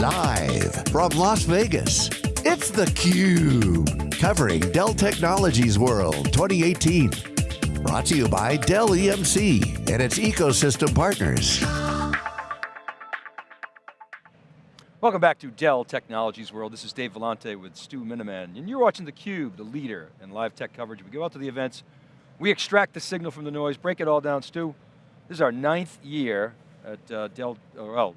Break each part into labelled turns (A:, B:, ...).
A: Live from Las Vegas, it's theCUBE. Covering Dell Technologies World 2018. Brought to you by Dell EMC and its ecosystem partners.
B: Welcome back to Dell Technologies World. This is Dave Vellante with Stu Miniman, and you're watching theCUBE, the leader in live tech coverage. We go out to the events, we extract the signal from the noise, break it all down. Stu, this is our ninth year at uh, Dell, well,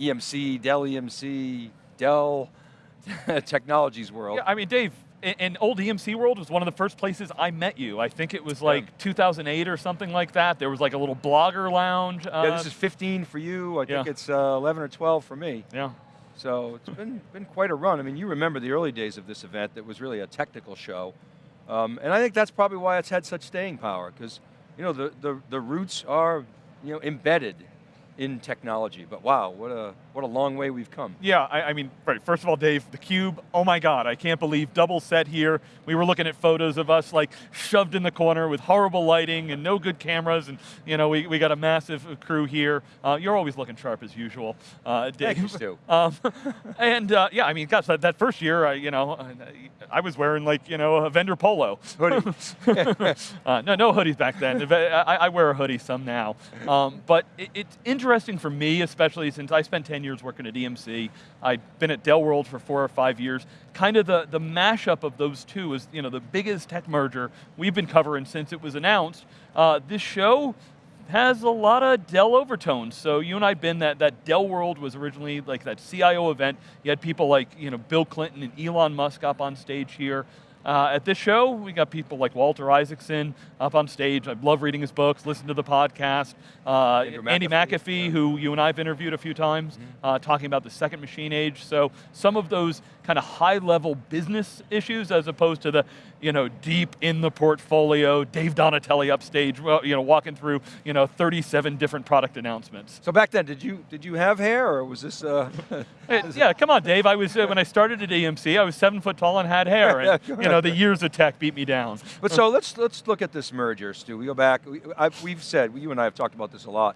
B: EMC, Dell EMC, Dell Technologies World.
C: Yeah, I mean, Dave, in, old EMC World was one of the first places I met you. I think it was like yeah. 2008 or something like that. There was like a little blogger lounge.
B: Uh, yeah, this is 15 for you. I think yeah. it's uh, 11 or 12 for me.
C: Yeah.
B: So it's been, been quite a run. I mean, you remember the early days of this event that was really a technical show. Um, and I think that's probably why it's had such staying power, because you know, the, the, the roots are you know, embedded in technology. But wow, what a, what a long way we've come.
C: Yeah, I, I mean, right, first of all, Dave, theCUBE, oh my God, I can't believe, double set here. We were looking at photos of us like shoved in the corner with horrible lighting and no good cameras, and you know, we, we got a massive crew here. Uh, you're always looking sharp as usual, uh, Dave.
B: Thank you, Stu.
C: Um, and uh, yeah, I mean, gosh, that, that first year, I, you know, I was wearing like, you know, a vendor polo.
B: Hoodie.
C: uh, no, no hoodies back then. I, I wear a hoodie some now. Um, but it, it's interesting for me, especially since I spent 10 years working at EMC. I've been at Dell World for four or five years. Kind of the, the mashup of those two is you know, the biggest tech merger we've been covering since it was announced. Uh, this show has a lot of Dell overtones. So you and I have been that, that Dell World was originally like that CIO event. You had people like you know, Bill Clinton and Elon Musk up on stage here. Uh, at this show, we got people like Walter Isaacson up on stage. I love reading his books, listen to the podcast. Uh, Andy McAfee, yeah. who you and I have interviewed a few times, mm -hmm. uh, talking about the second machine age. So some of those kind of high level business issues as opposed to the you know, deep in the portfolio, Dave Donatelli upstage, you know, walking through you know, 37 different product announcements.
B: So back then, did you did you have hair or was this? Uh,
C: yeah, come on, Dave. I was uh, when I started at EMC, I was seven foot tall and had hair, and you know, the years of tech beat me down.
B: But so let's let's look at this merger, Stu. We go back. We, we've said you and I have talked about this a lot.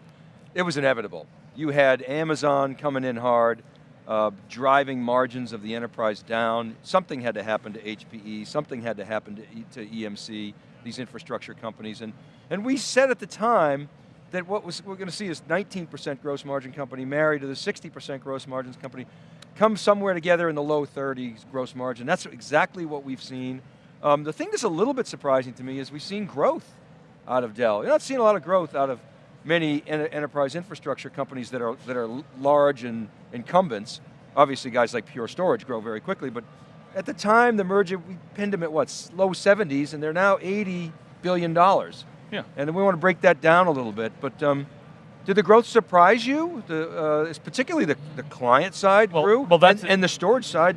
B: It was inevitable. You had Amazon coming in hard uh, driving margins of the enterprise down. Something had to happen to HPE, something had to happen to, e to EMC, these infrastructure companies. And, and we said at the time that what was, we're going to see is 19% gross margin company married to the 60% gross margins company, come somewhere together in the low 30s gross margin. That's exactly what we've seen. Um, the thing that's a little bit surprising to me is we've seen growth out of Dell. You're not seeing a lot of growth out of many enterprise infrastructure companies that are, that are large and incumbents. Obviously guys like Pure Storage grow very quickly, but at the time the merger, we pinned them at what, low 70s, and they're now 80 billion dollars.
C: Yeah.
B: And we want to break that down a little bit, but um, did the growth surprise you? The, uh, particularly the, the client side
C: well,
B: grew,
C: well, that's
B: and, and the storage side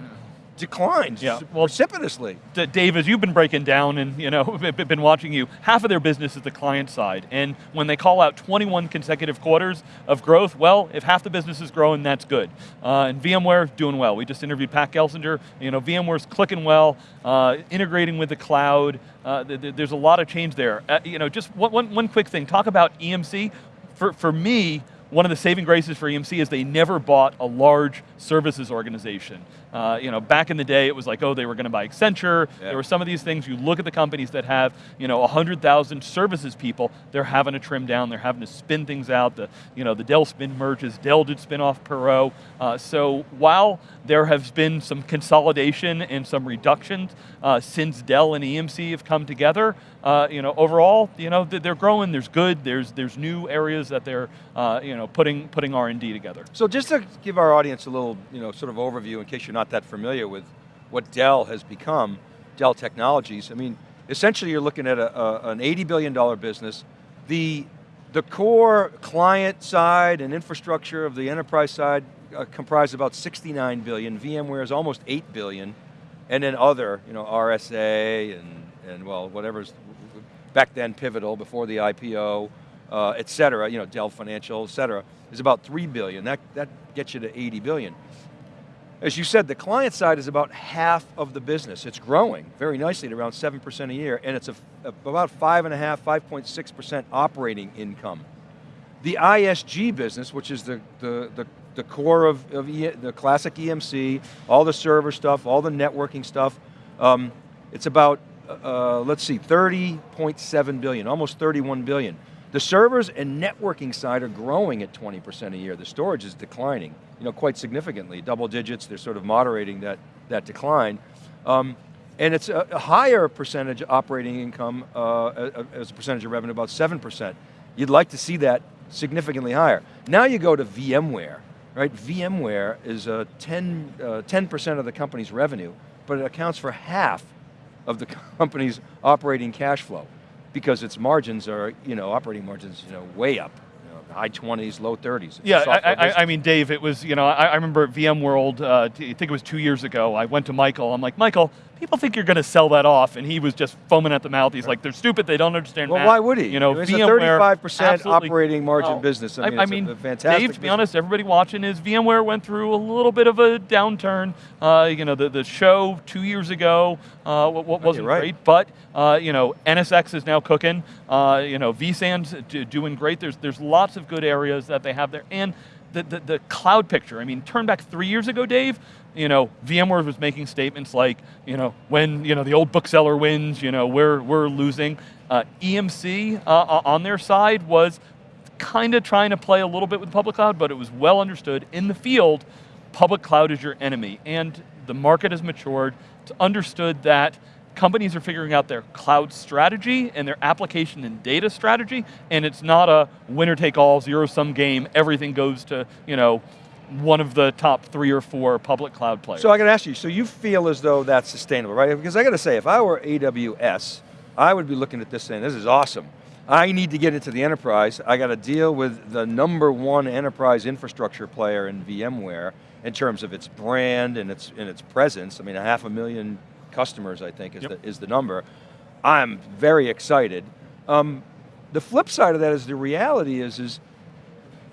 B: declined yeah. well, precipitously.
C: Dave, as you've been breaking down and you know, been watching you, half of their business is the client side. And when they call out 21 consecutive quarters of growth, well, if half the business is growing, that's good. Uh, and VMware doing well. We just interviewed Pat Gelsinger. You know, VMware's clicking well, uh, integrating with the cloud. Uh, th th there's a lot of change there. Uh, you know, just one, one, one quick thing, talk about EMC. For, for me, one of the saving graces for EMC is they never bought a large services organization. Uh, you know, back in the day, it was like, oh, they were going to buy Accenture. There were some of these things. You look at the companies that have, you know, 100,000 services people. They're having to trim down. They're having to spin things out. The, you know, the Dell spin merges. Dell did spin off Perot. Uh, so while there has been some consolidation and some reductions uh, since Dell and EMC have come together, uh, you know, overall, you know, they're growing. There's good. There's there's new areas that they're, uh, you know, putting putting R and D together.
B: So just to give our audience a little, you know, sort of overview in case you're not that familiar with what Dell has become, Dell Technologies. I mean, essentially you're looking at a, a, an $80 billion business. The, the core client side and infrastructure of the enterprise side uh, comprise about 69 billion. VMware is almost 8 billion. And then other, you know, RSA and, and well, whatever's back then pivotal before the IPO, uh, et cetera, you know, Dell Financial, et cetera, is about 3 billion. That, that gets you to 80 billion. As you said, the client side is about half of the business. It's growing very nicely at around 7% a year, and it's a, a, about 5.5, 5.6% operating income. The ISG business, which is the, the, the, the core of, of e, the classic EMC, all the server stuff, all the networking stuff. Um, it's about, uh, let's see, 30.7 billion, almost 31 billion. The servers and networking side are growing at 20% a year. The storage is declining, you know, quite significantly, double digits, they're sort of moderating that, that decline. Um, and it's a, a, higher percentage operating income uh, as a percentage of revenue, about 7%. You'd like to see that significantly higher. Now you go to VMware, right? VMware is a 10, 10% uh, of the company's revenue, but it accounts for half of the company's operating cash flow because its margins are, you know, operating margins, you know, way up high 20s, low 30s.
C: Yeah, I, I, I, mean, Dave, it was, you know, I, I remember at VMworld, uh, I think it was two years ago, I went to Michael, I'm like, Michael, people think you're going to sell that off, and he was just foaming at the mouth. He's like, they're stupid, they don't understand
B: Well,
C: math.
B: why would he?
C: You know,
B: it's
C: VMware,
B: a 35% operating margin business. I mean,
C: I, mean
B: fantastic
C: Dave, to be honest, everybody watching is VMware went through a little bit of a downturn. Uh, you know, the, the show two years ago uh, what, wasn't
B: right.
C: great, but uh, you know, NSX is now cooking. Uh, you know, vSAN's doing great. There's, there's lots of good areas that they have there. And the, the, the cloud picture, I mean, turn back three years ago, Dave, you know, VMware was making statements like, you know, when you know the old bookseller wins, you know, we're we're losing. Uh, EMC uh, on their side was kind of trying to play a little bit with public cloud, but it was well understood in the field, public cloud is your enemy, and the market has matured. It's understood that companies are figuring out their cloud strategy and their application and data strategy, and it's not a winner take all, zero sum game, everything goes to, you know, one of the top three or four public cloud players.
B: So I got to ask you, so you feel as though that's sustainable, right? Because I got to say, if I were AWS, I would be looking at this saying, this is awesome. I need to get into the enterprise. I got to deal with the number one enterprise infrastructure player in VMware in terms of its brand and its, and its presence. I mean, a half a million customers, I think, is, yep. the, is the number. I'm very excited. Um, the flip side of that is the reality is, is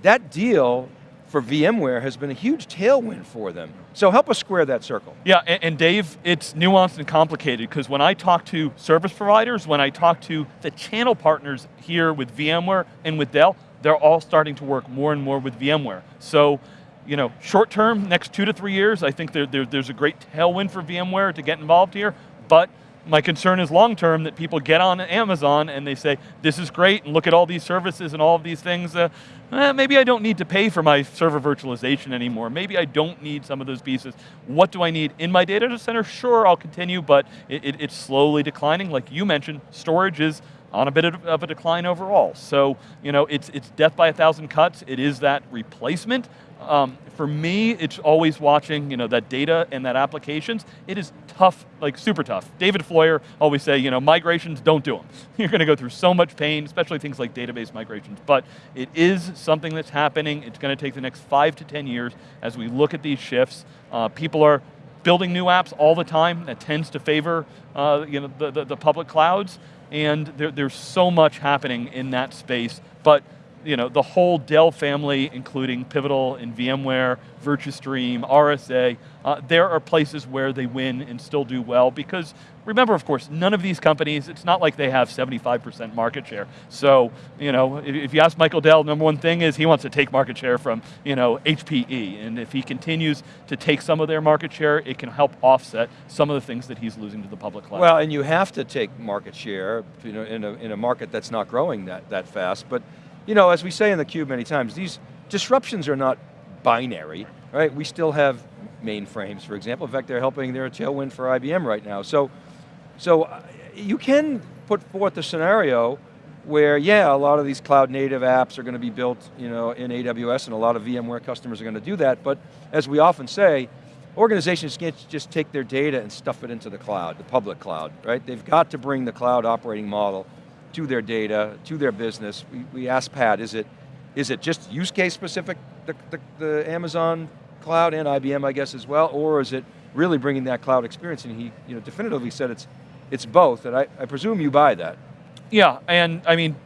B: that deal for VMware has been a huge tailwind for them. So help us square that circle.
C: Yeah, and, and Dave, it's nuanced and complicated because when I talk to service providers, when I talk to the channel partners here with VMware and with Dell, they're all starting to work more and more with VMware. So, you know, short term, next two to three years, I think there, there, there's a great tailwind for VMware to get involved here, but my concern is long term that people get on Amazon and they say, this is great, and look at all these services and all of these things. Uh, eh, maybe I don't need to pay for my server virtualization anymore. Maybe I don't need some of those pieces. What do I need in my data center? Sure, I'll continue, but it, it, it's slowly declining. Like you mentioned, storage is on a bit of a decline overall. So, you know, it's, it's death by a thousand cuts. It is that replacement, um, for me, it's always watching you know, that data and that applications. It is tough, like super tough. David Floyer always say, you know, migrations, don't do them. You're going to go through so much pain, especially things like database migrations. But it is something that's happening. It's going to take the next five to 10 years as we look at these shifts. Uh, people are building new apps all the time. That tends to favor uh, you know, the, the, the public clouds. And there, there's so much happening in that space. But you know, the whole Dell family, including Pivotal and VMware, Virtustream, RSA, uh, there are places where they win and still do well because remember, of course, none of these companies, it's not like they have 75% market share. So, you know, if, if, you ask Michael Dell, number one thing is he wants to take market share from, you know, HPE. And if he continues to take some of their market share, it can help offset some of the things that he's losing to the public cloud.
B: Well, and you have to take market share you know, in, a, in a market that's not growing that, that fast. But you know, as we say in the cube many times, these disruptions are not binary, right? We still have mainframes, for example. In fact, they're helping, they're a tailwind for IBM right now. So, so uh, you can put forth a scenario where, yeah, a lot of these cloud native apps are going to be built you know, in AWS and a lot of VMware customers are going to do that, but as we often say, organizations can't just take their data and stuff it into the cloud, the public cloud, right? They've got to bring the cloud operating model to their data, to their business. We, we asked Pat, is it, is it just use case specific, the, the, the Amazon cloud and IBM I guess as well, or is it really bringing that cloud experience? And he you know, definitively said it's, it's both, and I, I presume you buy that.
C: Yeah, and I mean,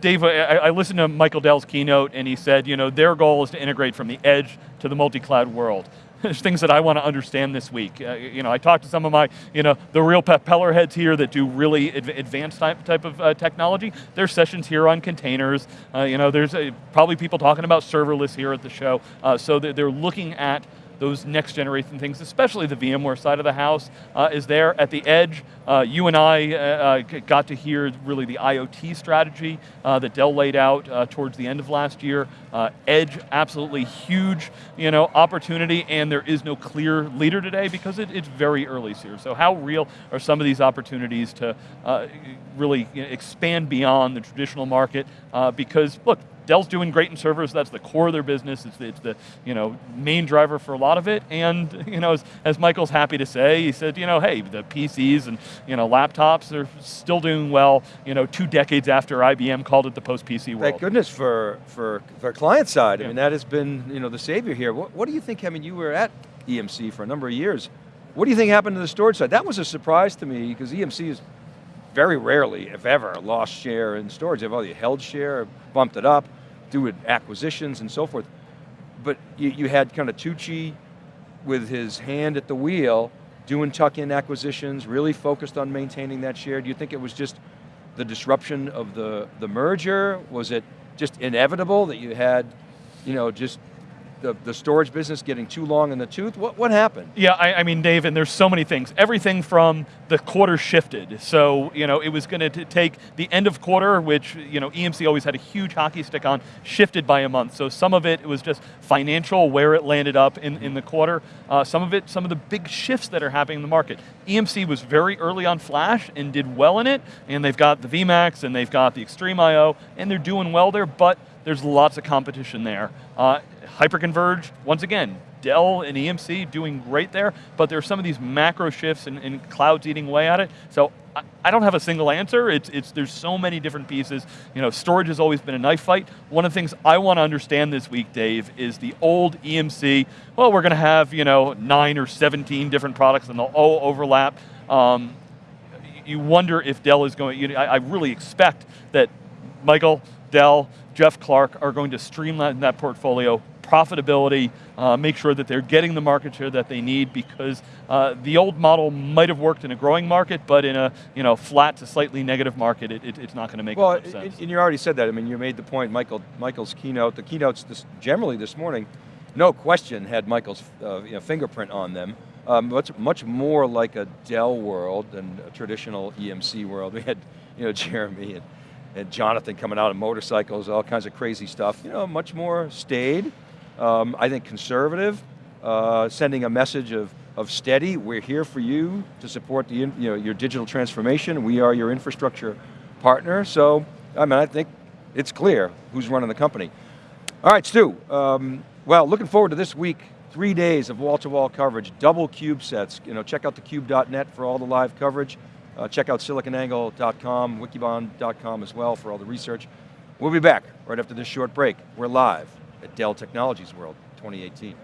C: Dave, I, I, listened to Michael Dell's keynote and he said, you know, their goal is to integrate from the edge to the multi-cloud world. There's things that I want to understand this week. Uh, you know, I talked to some of my, you know, the real peller heads here that do really adv advanced type, type of uh, technology. There's sessions here on containers. Uh, you know, there's uh, probably people talking about serverless here at the show. Uh, so they're looking at those next generation things, especially the VMware side of the house, uh, is there at the edge. Uh, you and I uh, uh got to hear really the IoT strategy that Dell laid out towards the end of last year. Uh, edge, absolutely huge you know, opportunity, and there is no clear leader today because it, it's very early here. So how real are some of these opportunities to uh, really you know, expand beyond the traditional market? Uh, because look, Dell's doing great in servers, that's the core of their business, it's the, it's the you know, main driver for a lot of it, and you know, as, as, Michael's happy to say, he said, you know, hey, the PCs and you know, laptops are still doing well, you know, two decades after IBM called it the post-PC world.
B: Thank goodness for, for, for client side, yeah. I mean, that has been you know, the savior here. What, what do you think, I mean, you were at EMC for a number of years. What do you think happened to the storage side? That was a surprise to me, because EMC is very rarely, if ever, lost share in storage. They've either held share, bumped it up, do acquisitions and so forth. But you, you had kind of Tucci with his hand at the wheel, doing tuck-in acquisitions, really focused on maintaining that share. Do you think it was just the disruption of the, the merger? Was it just inevitable that you had, you know, just the, the storage business getting too long in the tooth? What, what happened?
C: Yeah, I, I mean, Dave, and there's so many things. Everything from the quarter shifted. So, you know, it was going to take the end of quarter, which, you know, EMC always had a huge hockey stick on, shifted by a month. So some of it, it was just financial, where it landed up in, in the quarter. Uh, some of it, some of the big shifts that are happening in the market. EMC was very early on Flash and did well in it, and they've got the VMAX and they've got the XtremIO, and they're doing well there, but there's lots of competition there. Uh, hyperconverged, once again, Dell and EMC doing great there, but there are some of these macro shifts and, and clouds eating away at it. So I, I, don't have a single answer. It's, it's, there's so many different pieces. You know, storage has always been a knife fight. One of the things I want to understand this week, Dave, is the old EMC, well, we're going to have, you know, nine or 17 different products and they'll all overlap. Um, you wonder if Dell is going, you know, I, I really expect that Michael, Dell, Jeff Clarke are going to streamline that portfolio, profitability, uh, make sure that they're getting the market share that they need because uh, the old model might have worked in a growing market, but in a you know flat to slightly negative market, it, it, it's not going to make
B: well,
C: sense.
B: and you already said that. I mean, you made the point, Michael. Michael's keynote, the keynotes this, generally this morning, no question had Michael's uh, you know, fingerprint on them. Um, much, much more like a Dell world than a traditional EMC world. We had you know, Jeremy and and Jonathan coming out on motorcycles, all kinds of crazy stuff. You know, much more staid, um, I think conservative, uh, sending a message of, of steady, we're here for you to support the, you know, your digital transformation, we are your infrastructure partner, so, I mean, I think it's clear who's running the company. All right, Stu, um, well, looking forward to this week, three days of wall-to-wall -wall coverage, double cube sets, you know, check out thecube.net for all the live coverage. Uh, check out siliconangle.com, wikibon.com as well for all the research. We'll be back right after this short break. We're live at Dell Technologies World 2018.